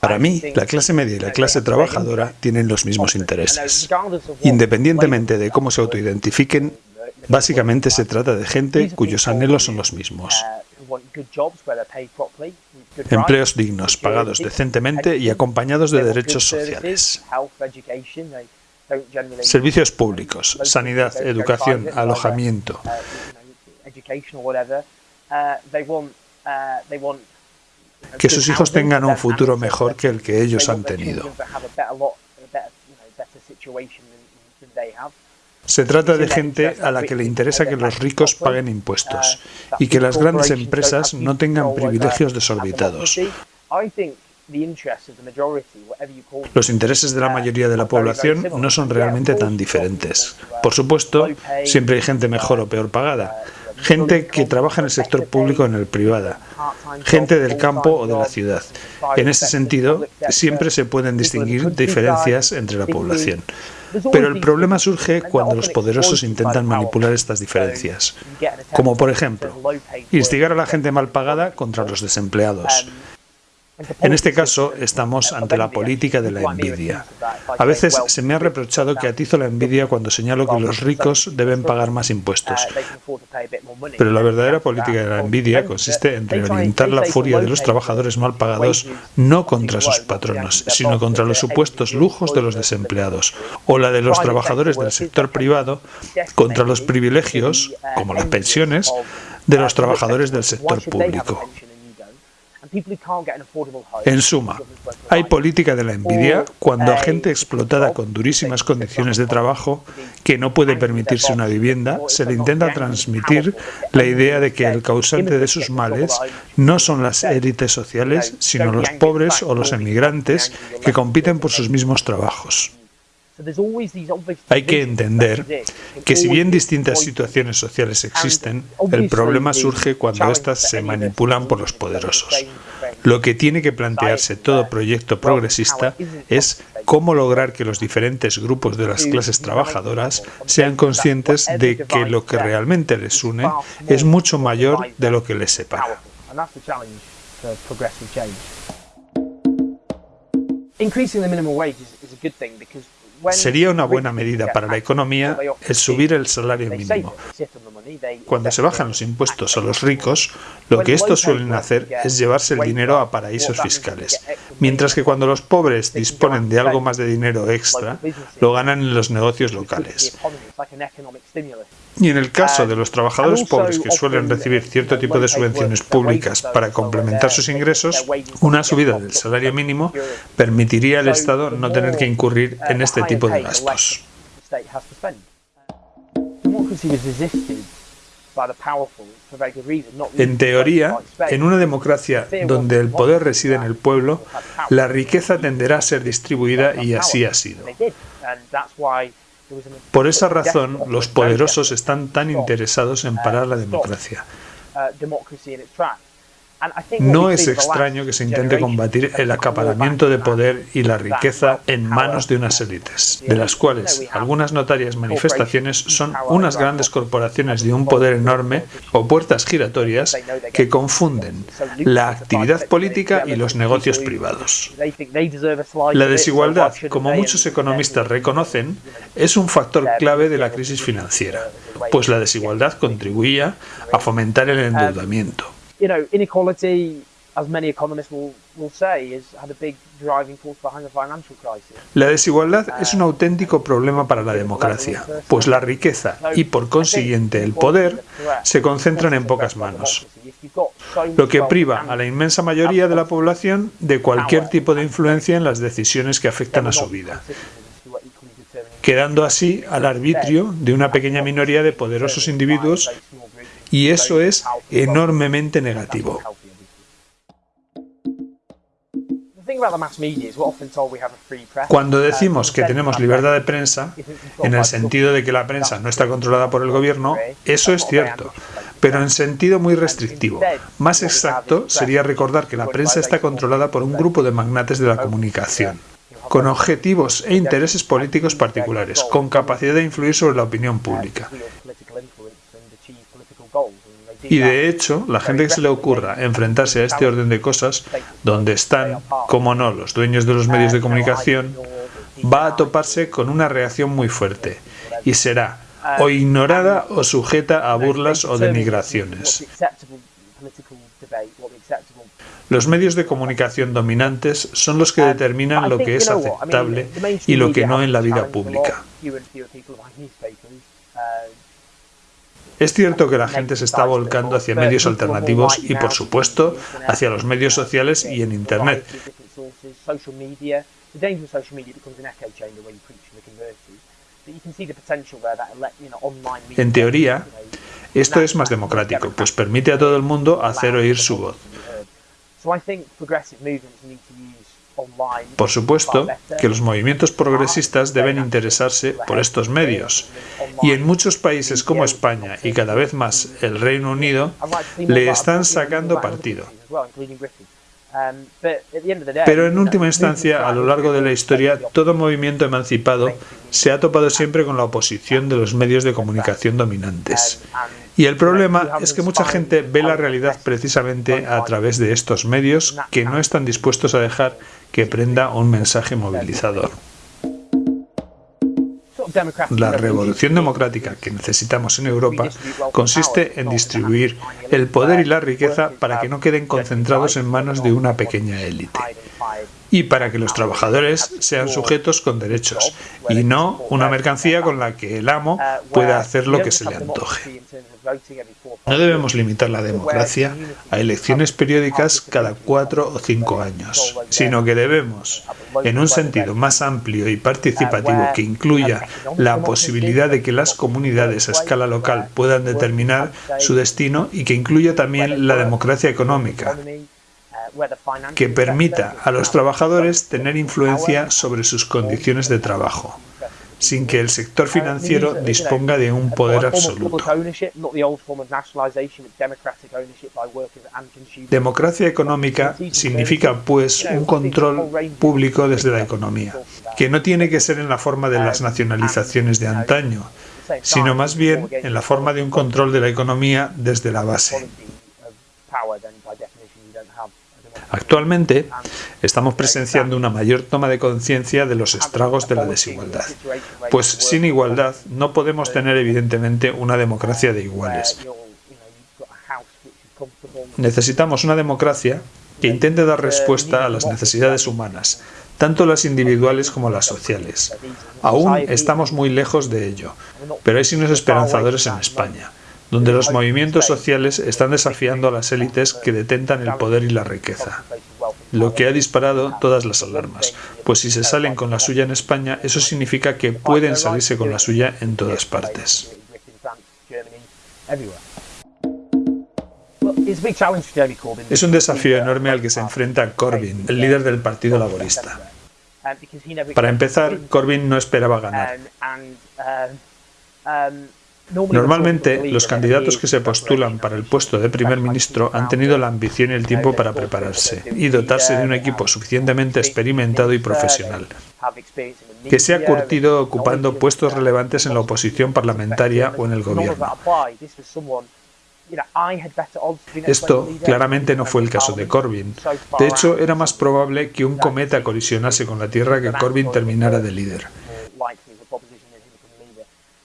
Para mí, la clase media y la clase trabajadora tienen los mismos intereses. Independientemente de cómo se autoidentifiquen, básicamente se trata de gente cuyos anhelos son los mismos. Empleos dignos, pagados decentemente y acompañados de derechos sociales. Servicios públicos, sanidad, educación, alojamiento. Que sus hijos tengan un futuro mejor que el que ellos han tenido. Se trata de gente a la que le interesa que los ricos paguen impuestos y que las grandes empresas no tengan privilegios desorbitados. Los intereses de la mayoría de la población no son realmente tan diferentes. Por supuesto, siempre hay gente mejor o peor pagada, gente que trabaja en el sector público o en el privado, gente del campo o de la ciudad. En ese sentido, siempre se pueden distinguir diferencias entre la población. Pero el problema surge cuando los poderosos intentan manipular estas diferencias, como por ejemplo, instigar a la gente mal pagada contra los desempleados, en este caso, estamos ante la política de la envidia. A veces se me ha reprochado que atizo la envidia cuando señalo que los ricos deben pagar más impuestos. Pero la verdadera política de la envidia consiste en reorientar la furia de los trabajadores mal pagados no contra sus patronos, sino contra los supuestos lujos de los desempleados, o la de los trabajadores del sector privado contra los privilegios, como las pensiones, de los trabajadores del sector público. En suma, hay política de la envidia cuando a gente explotada con durísimas condiciones de trabajo que no puede permitirse una vivienda, se le intenta transmitir la idea de que el causante de sus males no son las élites sociales, sino los pobres o los emigrantes que compiten por sus mismos trabajos. Hay que entender que si bien distintas situaciones sociales existen, el problema surge cuando éstas se manipulan por los poderosos. Lo que tiene que plantearse todo proyecto progresista es cómo lograr que los diferentes grupos de las clases trabajadoras sean conscientes de que lo que realmente les une es mucho mayor de lo que les separa. Increasing the minimum wage is a good thing because Sería una buena medida para la economía el subir el salario mínimo. Cuando se bajan los impuestos a los ricos, lo que estos suelen hacer es llevarse el dinero a paraísos fiscales, mientras que cuando los pobres disponen de algo más de dinero extra, lo ganan en los negocios locales. Y en el caso de los trabajadores pobres que suelen recibir cierto tipo de subvenciones públicas para complementar sus ingresos, una subida del salario mínimo permitiría al Estado no tener que incurrir en este tipo de gastos. En teoría, en una democracia donde el poder reside en el pueblo, la riqueza tenderá a ser distribuida y así ha sido. Por esa razón, los poderosos están tan interesados en parar la democracia. No es extraño que se intente combatir el acaparamiento de poder y la riqueza en manos de unas élites, de las cuales algunas notarias manifestaciones son unas grandes corporaciones de un poder enorme o puertas giratorias que confunden la actividad política y los negocios privados. La desigualdad, como muchos economistas reconocen, es un factor clave de la crisis financiera, pues la desigualdad contribuía a fomentar el endeudamiento. La desigualdad es un auténtico problema para la democracia, pues la riqueza y por consiguiente el poder se concentran en pocas manos, lo que priva a la inmensa mayoría de la población de cualquier tipo de influencia en las decisiones que afectan a su vida quedando así al arbitrio de una pequeña minoría de poderosos individuos y eso es enormemente negativo. Cuando decimos que tenemos libertad de prensa, en el sentido de que la prensa no está controlada por el gobierno, eso es cierto, pero en sentido muy restrictivo. Más exacto sería recordar que la prensa está controlada por un grupo de magnates de la comunicación, con objetivos e intereses políticos particulares, con capacidad de influir sobre la opinión pública. Y de hecho, la gente que se le ocurra enfrentarse a este orden de cosas, donde están, como no, los dueños de los medios de comunicación, va a toparse con una reacción muy fuerte y será o ignorada o sujeta a burlas o denigraciones. Los medios de comunicación dominantes son los que determinan lo que es aceptable y lo que no en la vida pública. Es cierto que la gente se está volcando hacia medios alternativos y, por supuesto, hacia los medios sociales y en Internet. En teoría, esto es más democrático, pues permite a todo el mundo hacer oír su voz. Por supuesto que los movimientos progresistas deben interesarse por estos medios, y en muchos países como España y cada vez más el Reino Unido le están sacando partido. Um, Pero en última instancia, a lo largo de la historia, todo movimiento emancipado se ha topado siempre con la oposición de los medios de comunicación dominantes. Y el problema es que mucha gente ve la realidad precisamente a través de estos medios que no están dispuestos a dejar que prenda un mensaje movilizador. La revolución democrática que necesitamos en Europa consiste en distribuir el poder y la riqueza para que no queden concentrados en manos de una pequeña élite y para que los trabajadores sean sujetos con derechos y no una mercancía con la que el amo pueda hacer lo que se le antoje. No debemos limitar la democracia a elecciones periódicas cada cuatro o cinco años, sino que debemos, en un sentido más amplio y participativo que incluya la posibilidad de que las comunidades a escala local puedan determinar su destino y que incluya también la democracia económica, que permita a los trabajadores tener influencia sobre sus condiciones de trabajo, sin que el sector financiero disponga de un poder absoluto. Democracia económica significa, pues, un control público desde la economía, que no tiene que ser en la forma de las nacionalizaciones de antaño, sino más bien en la forma de un control de la economía desde la base. Actualmente estamos presenciando una mayor toma de conciencia de los estragos de la desigualdad, pues sin igualdad no podemos tener evidentemente una democracia de iguales. Necesitamos una democracia que intente dar respuesta a las necesidades humanas, tanto las individuales como las sociales. Aún estamos muy lejos de ello, pero hay signos esperanzadores en España donde los movimientos sociales están desafiando a las élites que detentan el poder y la riqueza, lo que ha disparado todas las alarmas, pues si se salen con la suya en España, eso significa que pueden salirse con la suya en todas partes. Es un desafío enorme al que se enfrenta Corbyn, el líder del Partido Laborista. Para empezar, Corbyn no esperaba ganar. Normalmente, los candidatos que se postulan para el puesto de primer ministro han tenido la ambición y el tiempo para prepararse y dotarse de un equipo suficientemente experimentado y profesional, que se ha curtido ocupando puestos relevantes en la oposición parlamentaria o en el gobierno. Esto claramente no fue el caso de Corbyn. De hecho, era más probable que un cometa colisionase con la Tierra que Corbyn terminara de líder.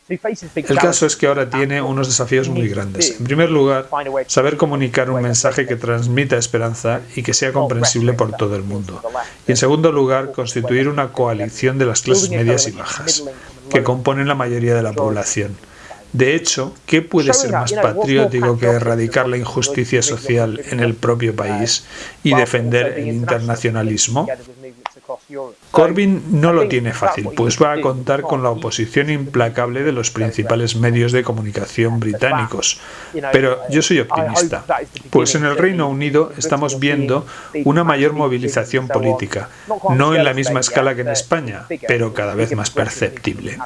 El caso es que ahora tiene unos desafíos muy grandes. En primer lugar, saber comunicar un mensaje que transmita esperanza y que sea comprensible por todo el mundo. Y en segundo lugar, constituir una coalición de las clases medias y bajas, que componen la mayoría de la población. De hecho, ¿qué puede ser más patriótico que erradicar la injusticia social en el propio país y defender el internacionalismo? Corbyn no lo tiene fácil, pues va a contar con la oposición implacable de los principales medios de comunicación británicos. Pero yo soy optimista, pues en el Reino Unido estamos viendo una mayor movilización política, no en la misma escala que en España, pero cada vez más perceptible.